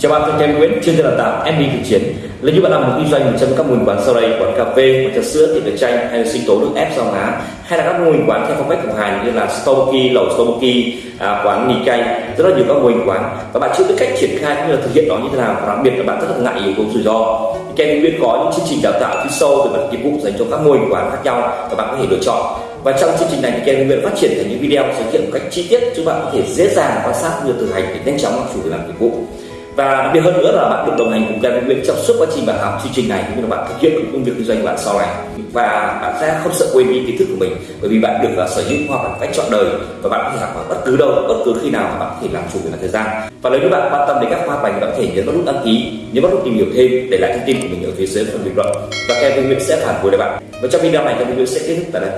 Chào bạn, tôi Ken Nguyễn, chuyên gia đào tạo MB thực chiến. Nếu như bạn làm một kinh doanh một trong các mô hình quán sau đây, quán cà phê, quán trà sữa, tiệm nước chanh hay là sinh tố nước ép rau má, hay là các mô hình quán theo phong cách của hàng như là Stoki, lẩu Stoki, à, quán mì cay, rất là nhiều các mô hình quán và bạn chưa biết cách triển khai cũng như là thực hiện nó như thế nào và đặc biệt là bạn rất là ngại yếu tố rủi ro. Ken Nguyễn có những chương trình đào tạo chuyên sâu về mặt nghiệp vụ dành cho các mô hình quán khác nhau và bạn có thể lựa chọn và trong chương trình này thì Ken Nguyễn phát triển thành những video giới thiệu một cách chi tiết giúp bạn có thể dễ dàng quan sát như thực hành để nhanh chóng làm chủ để làm nghiệp vụ và đặc biệt hơn nữa là bạn được đồng hành cùng Kevin Nguyễn trong suốt quá trình bạn học chương trình này cũng như là bạn thực hiện công việc kinh doanh của bạn sau này. Và bạn sẽ không sợ quên đi kiến thức của mình bởi vì bạn được uh, sở hữu hoặc là cách chọn đời và bạn có thể học ở bất cứ đâu bất cứ khi nào mà bạn có thể làm chủ về mặt thời gian. Và nếu như bạn quan tâm đến các khoa học này bạn có thể nhấn vào nút đăng ký nhấn vào nút tìm hiểu thêm để lại thông tin của mình ở phía dưới phần bình luận. Và Kevin Nguyễn sẽ phản hồi lại bạn. Và trong video này Kevin Nguyễn sẽ kết thúc tại đây.